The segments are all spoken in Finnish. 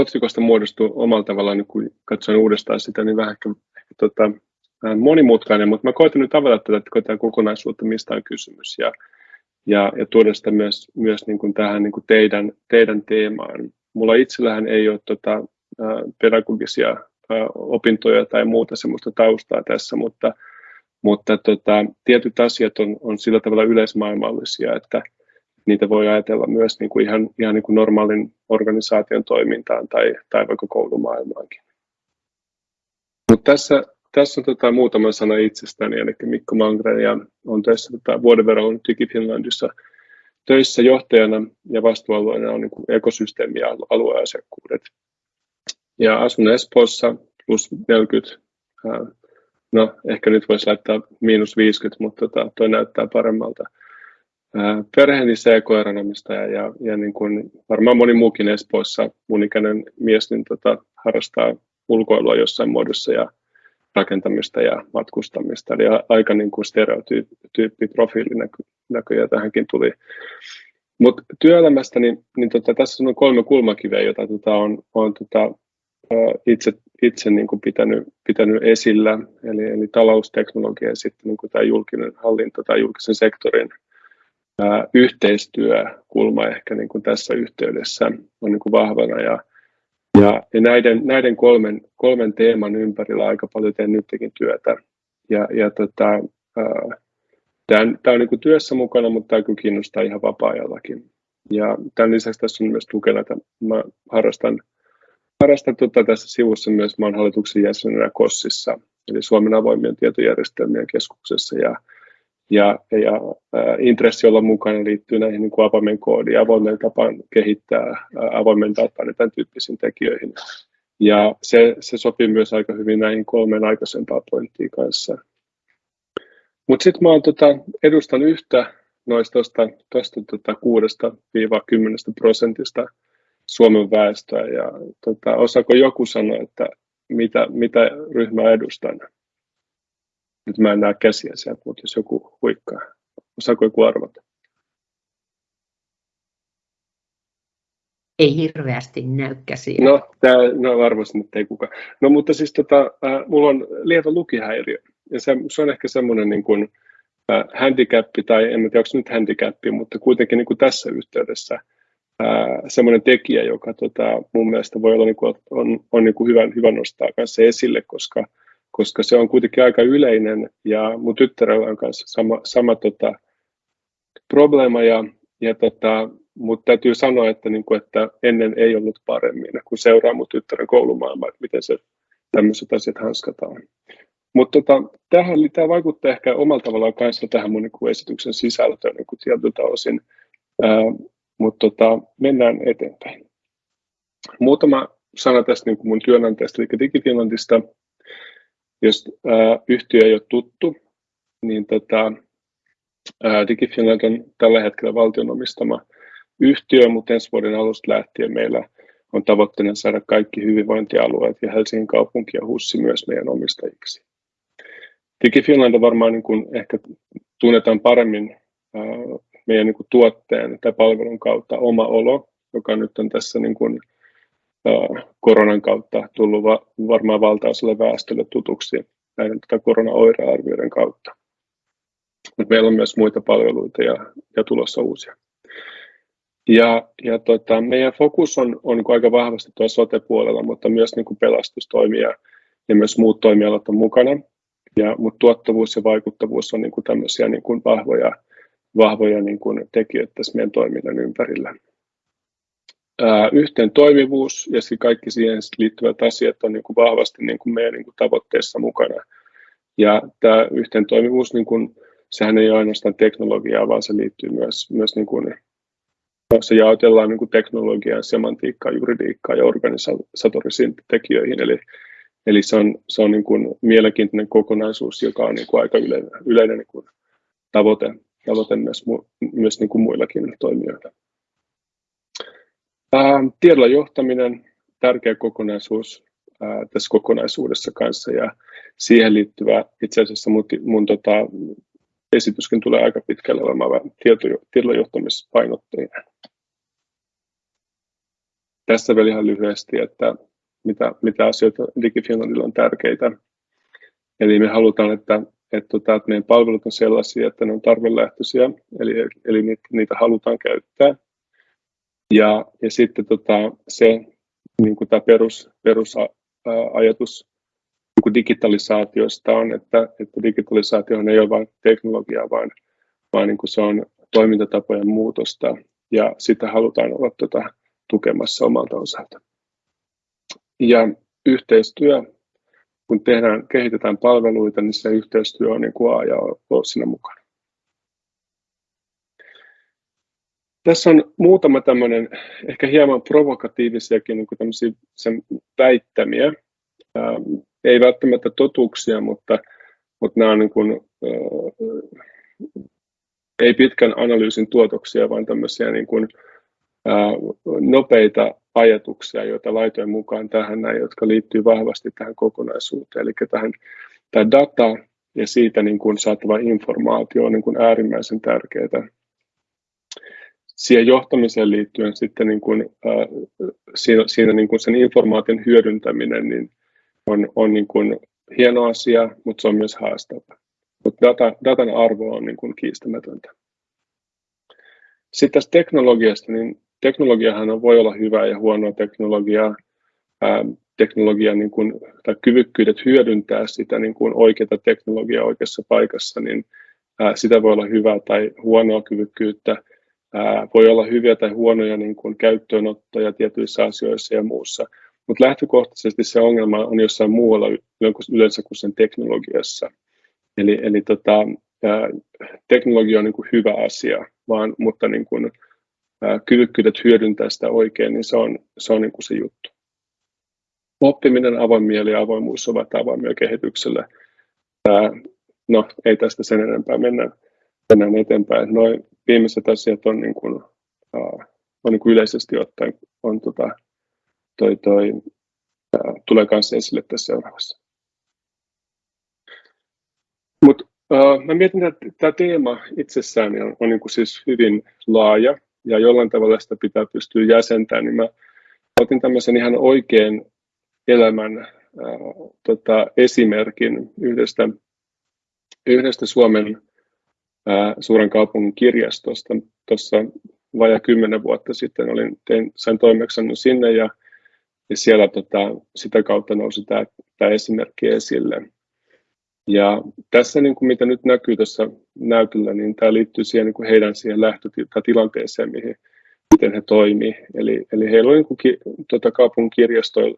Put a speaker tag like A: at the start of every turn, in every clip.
A: otsikosta muodostui omalla tavallaan, niin kun katsoin uudestaan sitä, niin vähän ehkä, ehkä tota, monimutkainen, mutta mä koitan nyt avata tätä, että tätä kokonaisuutta, mistä on kysymys, ja, ja, ja tuoda sitä myös, myös niin kuin tähän niin kuin teidän, teidän teemaan. Mulla itsellähän ei ole tota, pedagogisia opintoja tai muuta semmoista taustaa tässä, mutta, mutta tota, tietyt asiat on, on sillä tavalla yleismaailmallisia, että niitä voi ajatella myös niin kuin ihan, ihan niin kuin normaalin organisaation toimintaan tai, tai vaikka koulumaailmaankin. Mutta tässä, tässä on tota, muutama sana itsestäni, eli Mikko Mangren, ja olen töissä tota, vuoden verran ollut Finlandissa töissä johtajana ja vastuualueena on niin kuin ekosysteemi- ja alueasiakkuudet. Ja asun Espoossa plus 40, no ehkä nyt voisi laittaa miinus 50, mutta tota, toi näyttää paremmalta. Perheeni CK-agronomistaja ja, ja niin kuin varmaan moni muukin Espoossa mun ikäinen mies niin tota, harrastaa ulkoilua jossain muodossa ja rakentamista ja matkustamista. Eli aika niin kuin stereotyyppi profiili näkö, tähänkin tuli. Mutta työelämästä, niin, niin tota, tässä on kolme kulmakiveä, joita tota, on, on tota, itse, itse niin kuin pitänyt, pitänyt esillä, eli, eli talousteknologia ja sitten niin kuin tämä julkinen hallinto tai julkisen sektorin yhteistyökulma ehkä niin kuin tässä yhteydessä on niin kuin vahvana. Ja, ja, ja näiden, näiden kolmen, kolmen teeman ympärillä aika paljon teen nytkin työtä. Ja, ja tota, tämä, tämä on niin kuin työssä mukana, mutta tämä kyllä kiinnostaa ihan vapaa-ajallakin. Ja tämän lisäksi tässä on myös tukena, että mä harrastan harrastan tota tässä sivussa myös maan hallituksen jäsenenä KOSSissa, eli Suomen avoimien tietojärjestelmien keskuksessa. Ja, ja, ja intressi olla mukana liittyy näihin niin avoimen koodiin avoimen tapaan kehittää ää, avoimen datan ja tämän tyyppisiin tekijöihin. Ja se, se sopii myös aika hyvin näihin kolmeen aikaisempaan pointtiin kanssa. Mutta sitten mä tota, edustan yhtä noista tota, 6-10 prosentista Suomen väestöä. Ja tota, osaako joku sanoa, että mitä, mitä ryhmää edustan? Nyt mä en näe käsiä sieltä, mutta jos joku huikkaa. Osaako joku arvata?
B: Ei hirveästi näy käsiä.
A: No, tää, no arvasin, että ei kukaan. No mutta siis tota, äh, mulla on lievä lukihäiriö. Ja se, se on ehkä semmoinen niin kuin, äh, handicappi, tai en tiedä, onko nyt handicappi, mutta kuitenkin niin kuin tässä yhteydessä – semmoinen tekijä, joka tota, mun mielestä voi olla niin kuin, on, on niin kuin hyvä, hyvä nostaa kanssa esille, koska, koska se on kuitenkin aika yleinen ja mun tyttärellä on kanssa sama, sama tota, probleema ja, ja tota, mutta täytyy sanoa, että, niin kuin, että ennen ei ollut paremmin, kun seuraa mun tyttären koulumaailmaa, että miten se tämmöiset asiat hanskataan. Mutta tota, tähän, tämä vaikuttaa ehkä omalla tavallaan kanssa tähän mun niin esityksen sisältöön niin kuin tietyltä osin. Mutta tota, mennään eteenpäin. Muutama sana tästä niin kuin mun työnantajasta, eli DigiFinlandista. Jos ää, yhtiö ei ole tuttu, niin tota, ää, DigiFinland on tällä hetkellä valtion omistama yhtiö, mutta ensi vuoden alusta lähtien meillä on tavoitteena saada kaikki hyvinvointialueet ja Helsingin kaupunki ja HUSSI myös meidän omistajiksi. DigiFinland on varmaan niin kuin ehkä tunnetaan paremmin meidän niin kuin tuotteen tai palvelun kautta oma olo, joka nyt on tässä niin kuin, koronan kautta tullut va- varmaan valtaosalle väestölle tutuksi näiden tätä koronaoirearvioiden kautta. Mutta meillä on myös muita palveluita ja, ja tulossa uusia. Ja, ja tota, meidän fokus on, on niin aika vahvasti tuossa sote-puolella, mutta myös niin kuin pelastustoimia ja myös muut toimialat on mukana. Ja, mutta tuottavuus ja vaikuttavuus on niin kuin tämmöisiä niin kuin vahvoja vahvoja niin kuin tekijöitä tässä meidän toiminnan ympärillä. Yhteen toimivuus ja kaikki siihen liittyvät asiat on niin kuin vahvasti niin kuin meidän niin kuin tavoitteessa mukana. Ja tämä yhteen toimivuus, niin kuin, sehän ei ole ainoastaan teknologiaa, vaan se liittyy myös, myös niin kuin, se jaotellaan niin kuin teknologiaan, semantiikkaan, juridiikkaan ja organisatorisiin tekijöihin. Eli, eli se on, se on niin kuin mielenkiintoinen kokonaisuus, joka on niin kuin aika yleinen, yleinen niin kuin tavoite tavoite myös, myös niin kuin muillakin toimijoilla. Ää, tiedolla johtaminen, tärkeä kokonaisuus ää, tässä kokonaisuudessa kanssa ja siihen liittyvä itse asiassa mun, mun tota, esityskin tulee aika pitkälle olemaan tieto, tiedolla johtamispainotteinen. tässä vielä ihan lyhyesti, että mitä, mitä asioita DigiFinlandilla on tärkeitä. Eli me halutaan, että, että, tota, että meidän palvelut on sellaisia, että ne on tarvelähtöisiä, eli, eli niitä, niitä halutaan käyttää. Ja, ja sitten tota, se niin kuin tämä perus, perusajatus niin digitalisaatiosta on, että, että digitalisaatio ei ole vain teknologiaa, vaan, vaan niin kuin se on toimintatapojen muutosta ja sitä halutaan olla tuota, tukemassa omalta osalta. Ja yhteistyö, kun tehdään, kehitetään palveluita, niin se yhteistyö on niin kuin A ja O siinä mukana. Tässä on muutama tämmöinen ehkä hieman provokatiivisiakin niin kuin sen väittämiä. Ää, ei välttämättä totuuksia, mutta, mutta nämä on niin kuin, ää, ei pitkän analyysin tuotoksia, vaan tämmöisiä niin kuin, ää, nopeita ajatuksia, joita laitoin mukaan tähän näin, jotka liittyy vahvasti tähän kokonaisuuteen. Eli tähän, tämä data ja siitä niin kuin saatava informaatio on niin kuin äärimmäisen tärkeää. Siihen johtamiseen liittyen sitten niin kuin, äh, siinä, siinä niin kuin sen informaation hyödyntäminen niin on, on niin kuin hieno asia, mutta se on myös haastava. Mutta data, datan arvo on niin kuin kiistämätöntä. Sitten tästä teknologiasta, niin teknologiahan voi olla hyvää ja huonoa teknologiaa. Ää, teknologia niin kuin, tai kyvykkyydet hyödyntää sitä niin kuin oikeaa teknologiaa oikeassa paikassa, niin ää, sitä voi olla hyvää tai huonoa kyvykkyyttä. Ää, voi olla hyviä tai huonoja niin kuin käyttöönottoja tietyissä asioissa ja muussa. Mutta lähtökohtaisesti se ongelma on jossain muualla yleensä kuin sen teknologiassa. Eli, eli tota, ää, teknologia on niin kuin hyvä asia, vaan, mutta niin kuin, kyvykkyydet hyödyntää sitä oikein, niin se on se, on niin kuin se juttu. Oppiminen, avoin mieli ja avoimuus ovat avoimia kehitykselle. No, ei tästä sen enempää mennä, mennään eteenpäin. Noin viimeiset asiat on, niin kuin, on niin kuin yleisesti ottaen on tota, toi, toi, tulee kanssa esille tässä seuraavassa. Mutta uh, mä mietin, että tämä teema itsessään on, on niin kuin siis hyvin laaja ja jollain tavalla sitä pitää pystyä jäsentämään, niin mä otin tämmöisen ihan oikein elämän ää, tota, esimerkin yhdestä, yhdestä Suomen suuren kaupungin kirjastosta. Tuossa vajaa kymmenen vuotta sitten olin, tein, sain toimeksiannon sinne ja, ja siellä tota, sitä kautta nousi tämä esimerkki esille. Ja tässä, niin kuin mitä nyt näkyy tässä näytöllä, niin tämä liittyy siihen, niin kuin heidän siihen lähtötilanteeseen, mihin, miten he toimii. Eli, eli heillä on niin kuin, ki, tota, kaupungin kirjastojen,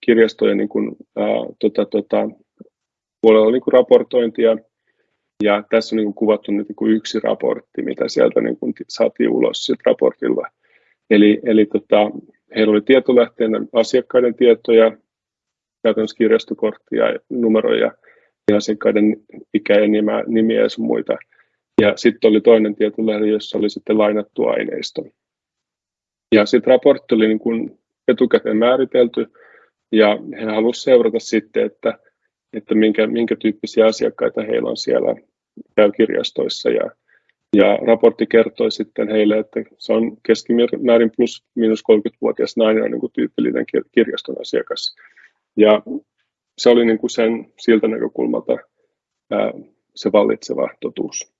A: kirjastojen niin kuin, ää, tota, tota, puolella niin kuin raportointia, ja tässä on niin kuin kuvattu nyt niin kuin yksi raportti, mitä sieltä niin kuin saatiin ulos sit raportilla. Eli, eli tota, heillä oli tietolähteenä asiakkaiden tietoja, käytännössä kirjastokorttia, numeroja, asiakkaiden ikä ja nimiä ja muita. Ja sitten oli toinen tietolähde, jossa oli sitten lainattu aineisto. Ja sitten raportti oli niin kuin etukäteen määritelty, ja he halusivat seurata sitten, että, että minkä, minkä tyyppisiä asiakkaita heillä on siellä käy kirjastoissa. Ja, ja raportti kertoi sitten heille, että se on keskimäärin plus miinus 30-vuotias nainen on niin kuin tyypillinen kirjaston asiakas. Ja se oli niin kuin sen siltä näkökulmalta ää, se vallitseva totuus.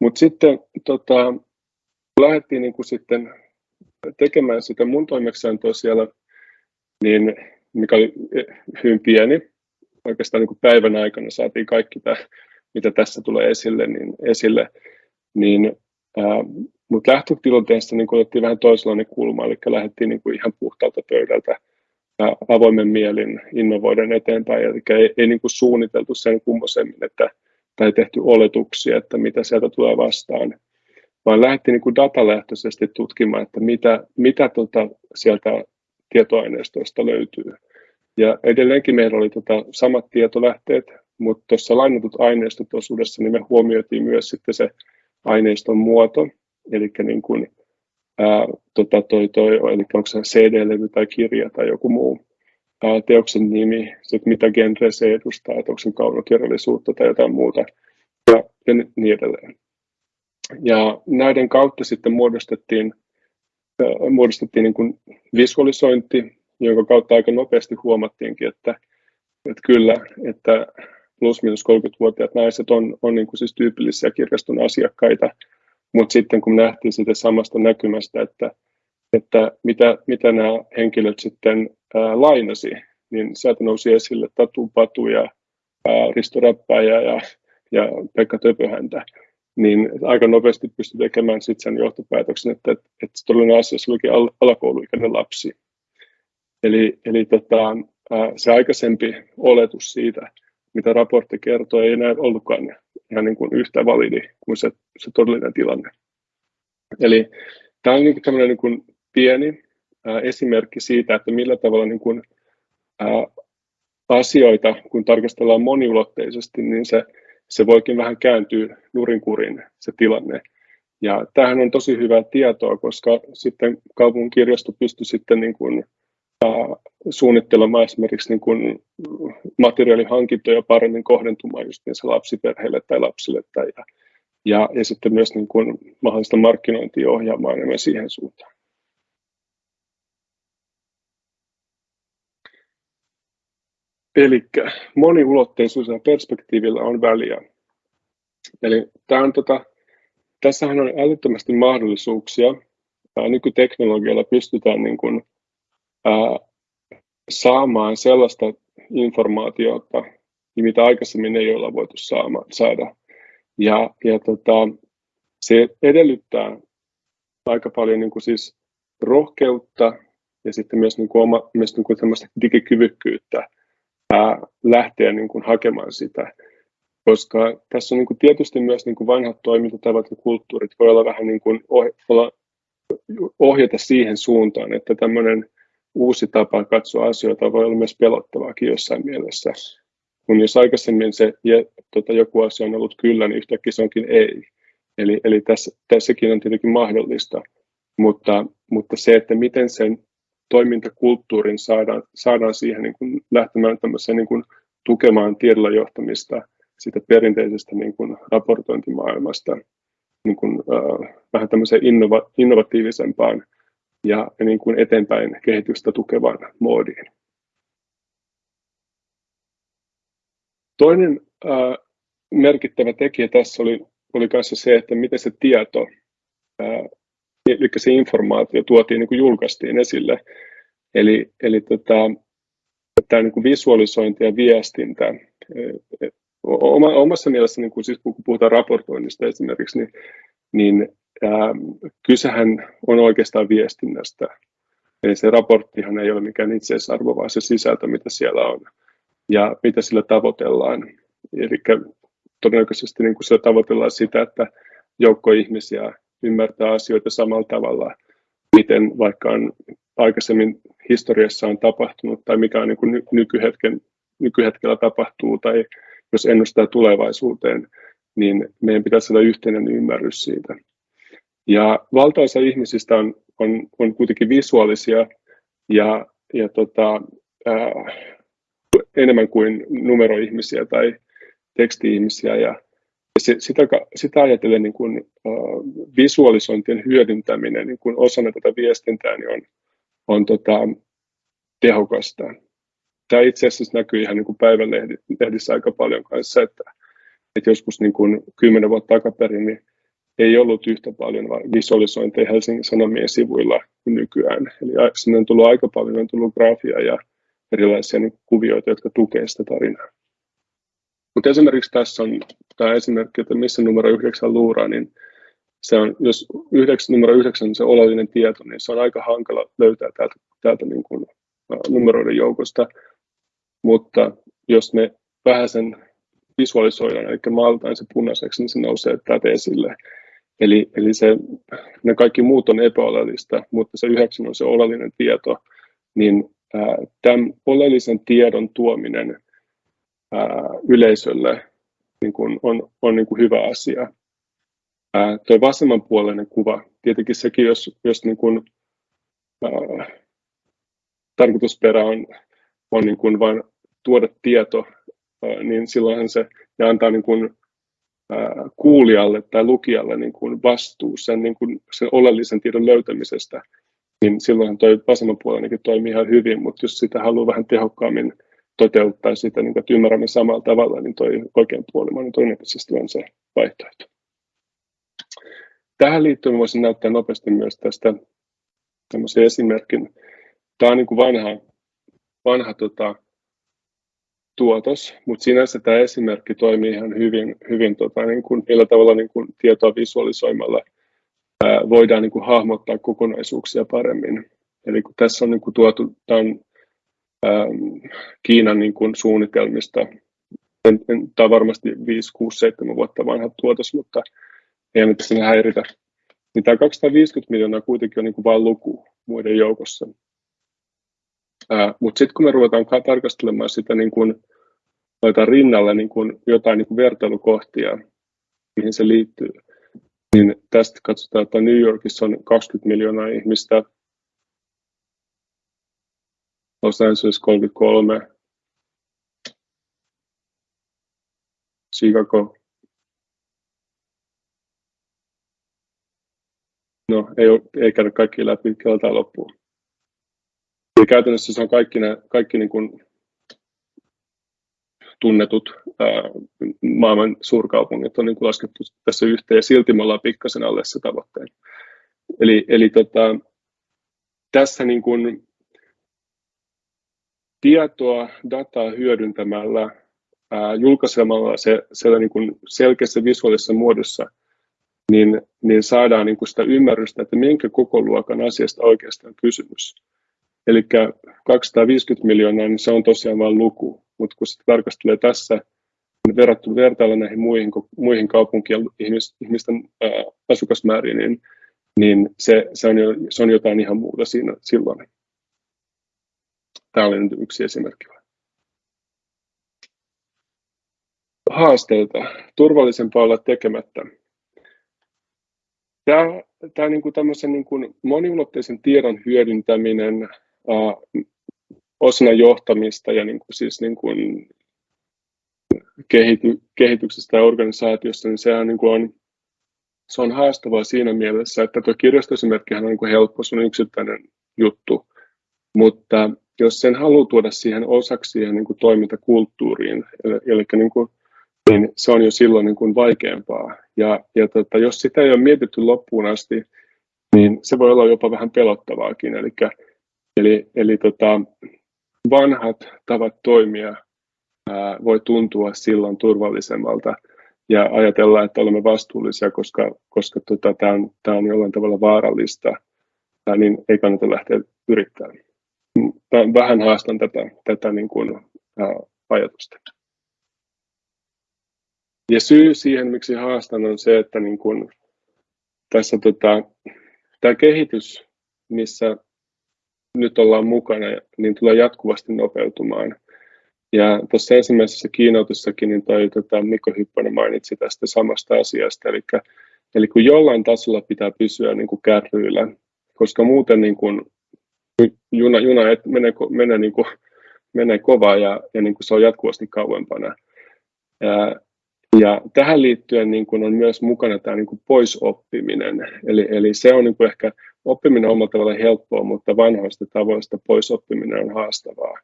A: Mutta sitten tota, lähdettiin niin kuin sitten tekemään sitä mun toimeksiantoa siellä, niin, mikä oli hyvin pieni. Oikeastaan niin kuin päivän aikana saatiin kaikki tämä, mitä tässä tulee esille, niin, esille, niin mutta lähtötilanteessa niin otettiin vähän toisenlainen kulma, eli lähdettiin niin kuin ihan puhtaalta pöydältä ja avoimen mielin innovoiden eteenpäin. Eli ei, ei niin kuin suunniteltu sen kummosemmin, että, tai tehty oletuksia, että mitä sieltä tulee vastaan, vaan lähdettiin niin kuin datalähtöisesti tutkimaan, että mitä, mitä tota sieltä tietoaineistoista löytyy. Ja edelleenkin meillä oli tota samat tietolähteet, mutta tuossa lainatut aineistot osuudessa niin me huomioitiin myös sitten se aineiston muoto, eli niin kuin ää, tota, toi, toi, eli onko se CD-levy tai kirja tai joku muu ää, teoksen nimi, sit mitä genre se edustaa, että onko se kaunokirjallisuutta tai jotain muuta ja, ja niin edelleen. Ja näiden kautta sitten muodostettiin muodostettiin niin kuin visualisointi, jonka kautta aika nopeasti huomattiinkin, että, että kyllä, että plus-minus 30-vuotiaat naiset on, on niin kuin siis tyypillisiä kirjaston asiakkaita, mutta sitten kun nähtiin sitä samasta näkymästä, että, että mitä, mitä nämä henkilöt sitten ää, lainasi, niin sieltä nousi esille Tatu Patu ja ää, Risto Räppäjä ja, ja Pekka Töpöhäntä, niin aika nopeasti pystyi tekemään sitten sen johtopäätöksen, että, että, että todellinen asiassa olikin al- alakouluikäinen lapsi. Eli, eli tota, se aikaisempi oletus siitä, mitä raportti kertoo, ei enää ollutkaan ihan niin kuin yhtä validi kuin se, se todellinen tilanne. Eli tämä on niin tämmöinen niin kuin pieni ää, esimerkki siitä, että millä tavalla niin kuin, ää, asioita, kun tarkastellaan moniulotteisesti, niin se, se voikin vähän kääntyä nurinkurin se tilanne. Ja tämähän on tosi hyvää tietoa, koska sitten kaupungin kirjasto pystyi sitten niin kuin, suunnittelemaan esimerkiksi niin kuin materiaalihankintoja paremmin kohdentumaan just niin lapsiperheille tai lapsille tai ja, ja, ja sitten myös niin kuin mahdollista markkinointia ohjaamaan enemmän siihen suuntaan. Eli moniulotteisuus ja perspektiivillä on väliä. Eli tämä on, tota, tässähän on älyttömästi mahdollisuuksia. Nykyteknologialla pystytään niin kuin, ää, saamaan sellaista informaatiota, mitä aikaisemmin ei olla voitu saama, saada. Ja, ja tota, se edellyttää aika paljon niin kuin siis rohkeutta ja sitten myös, niin kuin oma, myös niin kuin digikyvykkyyttä ää, lähteä niin kuin hakemaan sitä. Koska tässä on niin kuin tietysti myös niin kuin vanhat toimintatavat ja kulttuurit voi olla vähän niin kuin olla, ohjata siihen suuntaan, että tämmöinen uusi tapa katsoa asioita voi olla myös pelottavaakin jossain mielessä. Kun jos aikaisemmin se tota, joku asia on ollut kyllä, niin yhtäkkiä se onkin ei. Eli, eli tässä, tässäkin on tietenkin mahdollista, mutta, mutta se, että miten sen toimintakulttuurin saadaan, saadaan siihen niin kuin lähtemään niin kuin tukemaan tiedolla johtamista siitä perinteisestä niin kuin raportointimaailmasta niin kuin, äh, vähän tämmöiseen innova, innovatiivisempaan ja niin kuin eteenpäin kehitystä tukevan moodiin. Toinen äh, merkittävä tekijä tässä oli, oli kanssa se, että miten se tieto, eli se informaatio tuotiin, niin kuin julkaistiin esille. Eli, eli tota, tämä niin kuin visualisointi ja viestintä, oma, omassa mielessä, niin kuin siis kun puhutaan raportoinnista esimerkiksi, niin, niin Ähm, kysehän on oikeastaan viestinnästä. Eli se raporttihan ei ole mikään itseisarvo, vaan se sisältö, mitä siellä on ja mitä sillä tavoitellaan. Eli todennäköisesti niin kuin sillä tavoitellaan sitä, että joukko ihmisiä ymmärtää asioita samalla tavalla, miten vaikka on aikaisemmin historiassa on tapahtunut tai mikä on niin kuin nykyhetken, nykyhetkellä tapahtuu tai jos ennustaa tulevaisuuteen, niin meidän pitäisi olla yhteinen ymmärrys siitä. Ja valtaosa ihmisistä on, on, on kuitenkin visuaalisia ja, ja tota, ää, enemmän kuin numeroihmisiä tai teksti-ihmisiä. Ja se, sitä, sitä ajatellen niin kuin, ää, visualisointien hyödyntäminen niin kuin osana tätä viestintää niin on, on tota, tehokasta. Tämä itse asiassa näkyy ihan niin kuin päivänlehdissä aika paljon kanssa, että, että joskus niin kuin kymmenen vuotta takaperin niin ei ollut yhtä paljon visualisointeja Helsingin Sanomien sivuilla kuin nykyään. Eli sinne on tullut aika paljon, on tullut graafia ja erilaisia niin kuvioita, jotka tukevat sitä tarinaa. Mutta esimerkiksi tässä on tämä esimerkki, että missä numero yhdeksän luuraa, niin se on, jos yhdeksän, numero yhdeksän on se oleellinen tieto, niin se on aika hankala löytää täältä, täältä niin kuin, numeroiden joukosta. Mutta jos me vähän sen visualisoidaan, eli maalataan se punaiseksi, niin se nousee täältä esille. Eli, eli se, ne kaikki muut on epäoleellista, mutta se yhdeksän on se oleellinen tieto, niin tämän oleellisen tiedon tuominen yleisölle niin kuin on, on niin kuin hyvä asia. Ää, tuo vasemmanpuoleinen kuva, tietenkin sekin, jos, jos niin kuin, ää, tarkoitusperä on, on niin kuin vain tuoda tieto, ää, niin silloinhan se ja antaa niin kuin, kuulijalle tai lukijalle niin kuin vastuu sen, niin kuin, sen oleellisen tiedon löytämisestä, niin silloin toi vasemman puolenkin toimii ihan hyvin, mutta jos sitä haluaa vähän tehokkaammin toteuttaa sitä, niin että ymmärrämme samalla tavalla, niin toi oikean puoli niin todennäköisesti on se vaihtoehto. Tähän liittyen voisin näyttää nopeasti myös tästä tämmöisen esimerkin. Tämä on niin kuin vanha, vanha tota, tuotos, mutta sinänsä tämä esimerkki toimii ihan hyvin, hyvin tota, niin kuin, millä tavalla niin kuin tietoa visualisoimalla ää, voidaan niin kuin hahmottaa kokonaisuuksia paremmin. Eli kun tässä on niin kuin tuotu, tämän ää, Kiinan niin kuin suunnitelmista, tämä on varmasti 5, 6, 7 vuotta vanha tuotos, mutta ei nyt sinne häiritä. Niin tämä 250 miljoonaa kuitenkin on niin kuin vain luku muiden joukossa. Mutta sitten kun me ruvetaan tarkastelemaan sitä niin kuin, rinnalle niin kuin jotain niin kuin vertailukohtia, mihin se liittyy, niin tästä katsotaan, että New Yorkissa on 20 miljoonaa ihmistä, Los Angeles 33, Chicago. No, ei, ei käydä kaikki läpi keltaa loppuun. Eli käytännössä se on kaikki, ne, kaikki niin kuin tunnetut ää, maailman suurkaupungit on niin kuin laskettu tässä yhteen ja silti me ollaan pikkasen alle se tavoitteen. Eli, eli tota, tässä niin kuin tietoa, dataa hyödyntämällä, ää, julkaisemalla se siellä niin kuin selkeässä visuaalisessa muodossa, niin, niin saadaan niin kuin sitä ymmärrystä, että minkä koko luokan asiasta oikeastaan kysymys. Eli 250 miljoonaa, niin se on tosiaan vain luku, mutta kun sitä tarkastelee tässä, niin verrattu vertailla näihin muihin, muihin kaupunkien ihmisten ää, asukasmääriin, niin, niin se, se, on jo, se on jotain ihan muuta siinä silloin. Tämä oli nyt yksi esimerkki. Haasteita. Turvallisempaa olla tekemättä. Tämä, tämä niin kuin tämmöisen niin kuin moniulotteisen tiedon hyödyntäminen osana johtamista ja niin kuin siis niin kuin kehity, kehityksestä ja organisaatiossa, niin sehän niin kuin on, se on haastavaa siinä mielessä, että tuo kirjastoesimerkkihän on niin kuin helppo, se on yksittäinen juttu, mutta jos sen haluaa tuoda siihen osaksi siihen niin kuin toimintakulttuuriin, eli, eli niin, kuin, niin se on jo silloin niin kuin vaikeampaa. Ja, ja tota, jos sitä ei ole mietitty loppuun asti, niin se voi olla jopa vähän pelottavaakin. Eli Eli, eli tota, vanhat tavat toimia ää, voi tuntua silloin turvallisemmalta ja ajatella, että olemme vastuullisia, koska, koska tota, tämä on, tää on jollain tavalla vaarallista, ää, niin ei kannata lähteä yrittämään. Vähän haastan tätä, tätä niin kuin, ää, ajatusta. Ja syy siihen, miksi haastan, on se, että niin kuin, tässä tota, tämä kehitys, missä nyt ollaan mukana, niin tulee jatkuvasti nopeutumaan. Ja tuossa ensimmäisessä kiinnoitussakin niin toi, tota, Mikko Hyppönen mainitsi tästä samasta asiasta, eli, eli kun jollain tasolla pitää pysyä niin kuin kärryillä, koska muuten niin kuin, juna, juna menee, menee, niin kuin, menee kovaa ja, ja niin kuin se on jatkuvasti kauempana. Ja, ja tähän liittyen niin kuin on myös mukana tämä niin kuin poisoppiminen, eli, eli se on niin kuin ehkä oppiminen omalla tavalla helppoa, mutta vanhoista tavoista pois oppiminen on haastavaa.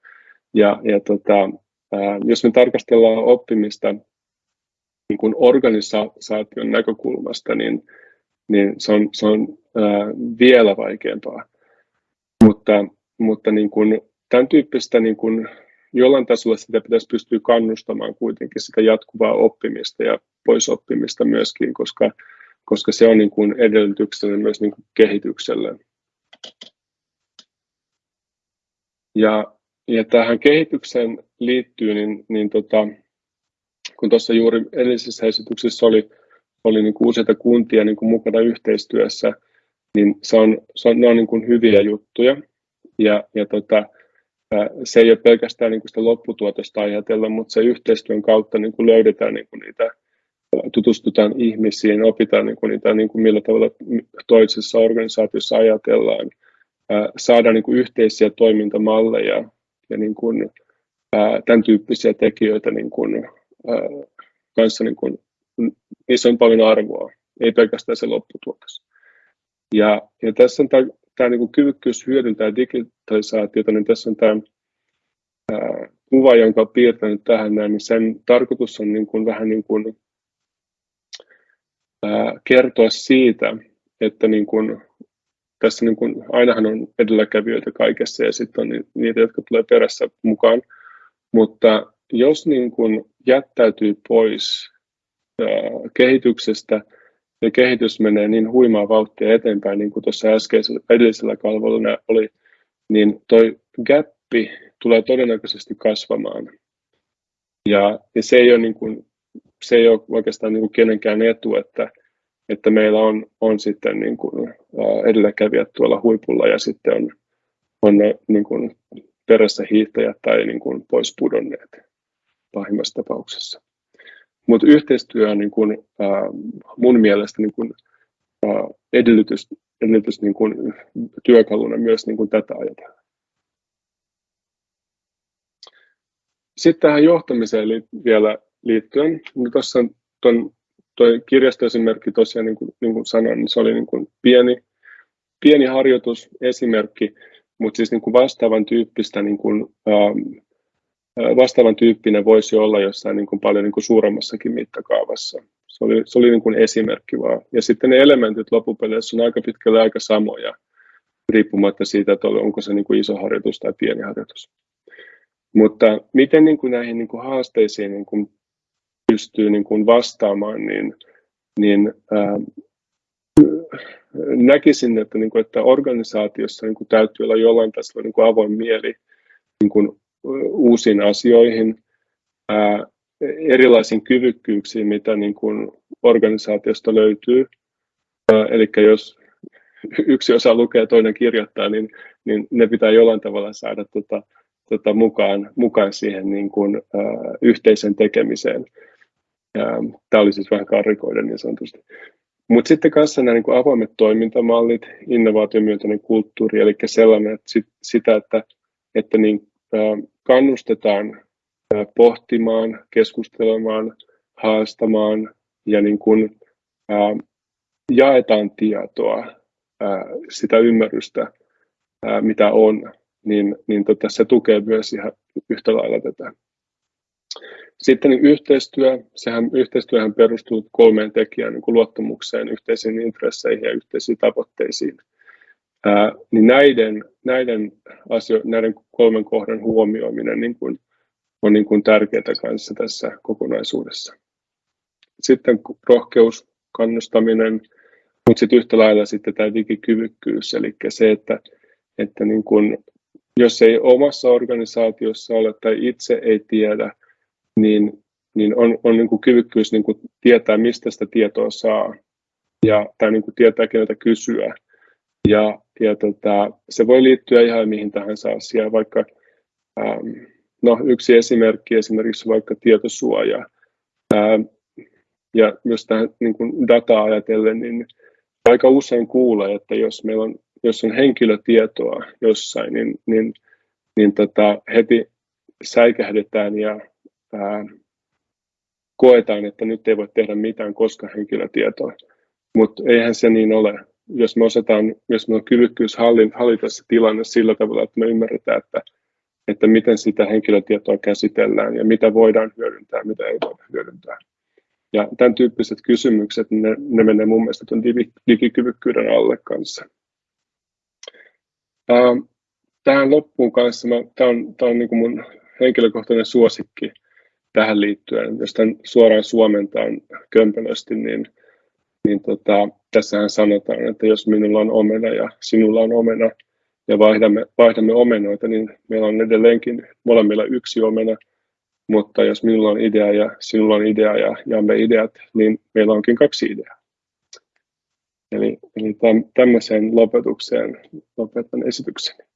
A: Ja, ja tota, ää, jos me tarkastellaan oppimista niin kuin organisaation näkökulmasta, niin, niin se on, se on ää, vielä vaikeampaa. Mutta, mutta niin kuin, tämän tyyppistä niin kuin, jollain tasolla sitä pitäisi pystyä kannustamaan kuitenkin sitä jatkuvaa oppimista ja poisoppimista myöskin, koska koska se on niin kuin edellytyksenä myös niin kuin kehitykselle. Ja, ja tähän kehitykseen liittyy, niin, niin tota, kun tuossa juuri edellisessä esityksessä oli, oli niin kuin useita kuntia niin kuin mukana yhteistyössä, niin se on, se on, ne on niin kuin hyviä juttuja. Ja, ja tota, se ei ole pelkästään niin kuin sitä lopputuotosta ajatella, mutta se yhteistyön kautta niin kuin löydetään niin kuin niitä tutustutaan ihmisiin, opitaan niin kuin niitä, niin kuin millä tavalla toisessa organisaatiossa ajatellaan, saadaan niin kuin yhteisiä toimintamalleja ja niin kuin, tämän tyyppisiä tekijöitä niin kuin, kanssa, niin kuin, niissä on paljon arvoa, ei pelkästään se lopputuotos. Ja, ja tässä on tämä niin kuin kyvykkyys hyödyntää digitalisaatiota, niin tässä on tämä ää, kuva, jonka olen piirtänyt tähän näin, niin sen tarkoitus on niin kuin, vähän niin kuin, ää, kertoa siitä, että niin kuin, tässä niin kuin, ainahan on edelläkävijöitä kaikessa ja sitten on niitä, jotka tulee perässä mukaan, mutta jos niin kuin jättäytyy pois ää, kehityksestä ja kehitys menee niin huimaa vauhtia eteenpäin, niin kuin tuossa äskeisellä edellisellä kalvolla oli, niin toi gappi tulee todennäköisesti kasvamaan. Ja, ja se, ei ole niin kuin, se ei ole oikeastaan niin kuin kenenkään etu, että, että meillä on, on sitten niin kuin edelläkävijät tuolla huipulla ja sitten on, on ne niin kuin perässä hiihtäjät tai niin kuin pois pudonneet pahimmassa tapauksessa. Mutta yhteistyö on niin kuin, äh, mun mielestä niin kuin, äh, edellytys, edellytys niin kuin, työkaluna myös niin kuin tätä ajatella. Sitten tähän johtamiseen li- vielä liittyen, niin tuossa tuon tuo kirjastoesimerkki tosiaan, niin kuin, niin sanoin, niin se oli niin kuin pieni, pieni harjoitus, esimerkki, mutta siis niin kuin vastaavan tyyppistä, niin kuin, ähm, vastaavan tyyppinen voisi olla jossain niin kuin paljon niin kuin suuremmassakin mittakaavassa. Se oli, se oli niin kuin esimerkki vaan. Ja sitten ne elementit loppupeleissä on aika pitkälle aika samoja, riippumatta siitä, että onko se niin kuin iso harjoitus tai pieni harjoitus. Mutta miten niin kuin näihin niin kuin haasteisiin niin kuin pystyy niin kuin vastaamaan, niin, niin ää, näkisin, että, niin kuin, että organisaatiossa niin kuin täytyy olla jollain tasolla niin kuin avoin mieli niin kuin, uusiin asioihin, ää, erilaisiin kyvykkyyksiin, mitä niin kuin organisaatiosta löytyy. Ää, eli jos yksi osa lukee ja toinen kirjoittaa, niin, niin ne pitää jollain tavalla saada tota, tota, mukaan, mukaan siihen niin kuin, ää, yhteisen tekemiseen. Tämä oli siis vähän karrikoiden niin sanotusti. Mutta sitten kanssa nämä niin avoimet toimintamallit, innovaatiomyönteinen kulttuuri, eli sellainen, että sit, sitä, että, että niin, äh, kannustetaan pohtimaan, keskustelemaan, haastamaan ja niin kuin, äh, jaetaan tietoa, äh, sitä ymmärrystä, äh, mitä on, niin, niin tota, se tukee myös ihan yhtä lailla tätä. Sitten niin yhteistyö, sehän, yhteistyöhän perustuu kolmeen tekijään, niin kuin luottamukseen, yhteisiin intresseihin ja yhteisiin tavoitteisiin. Ää, niin näiden, näiden, asio, näiden kolmen kohdan huomioiminen niin kuin, on niin kuin tärkeää kanssa tässä kokonaisuudessa. Sitten rohkeus, kannustaminen, mutta sitten yhtä lailla sitten tämä digikyvykkyys, eli se, että, että niin kuin, jos ei omassa organisaatiossa ole tai itse ei tiedä, niin, niin on, on niin kuin kyvykkyys niin kuin tietää, mistä sitä tietoa saa ja, tai niin kuin tietää, keneltä kysyä. Ja, ja tota, se voi liittyä ihan mihin tahansa asiaan, vaikka ähm, no, yksi esimerkki esimerkiksi vaikka tietosuoja. Ähm, ja myös tähän niin kuin dataa ajatellen, niin aika usein kuulee, että jos meillä on, jos on henkilötietoa jossain, niin, niin, niin tota, heti säikähdetään ja ää, koetaan, että nyt ei voi tehdä mitään, koska henkilötietoa. Mutta eihän se niin ole. Jos me osataan, jos me on kyvykkyys hallita se tilanne sillä tavalla, että me ymmärretään, että, että miten sitä henkilötietoa käsitellään ja mitä voidaan hyödyntää ja mitä ei voida hyödyntää. Ja tämän tyyppiset kysymykset, ne, ne menee mun mielestä tuon digikyvykkyyden alle kanssa. tähän loppuun kanssa, mä, tämä on, tämä on niin kuin mun henkilökohtainen suosikki tähän liittyen, jos tämän suoraan suomentaan kömpelösti, niin, niin tota, tässähän sanotaan, että jos minulla on omena ja sinulla on omena ja vaihdamme, vaihdamme omenoita, niin meillä on edelleenkin molemmilla yksi omena, mutta jos minulla on idea ja sinulla on idea ja jaamme ideat, niin meillä onkin kaksi ideaa. Eli, eli tämmöiseen lopetukseen lopetan esitykseni.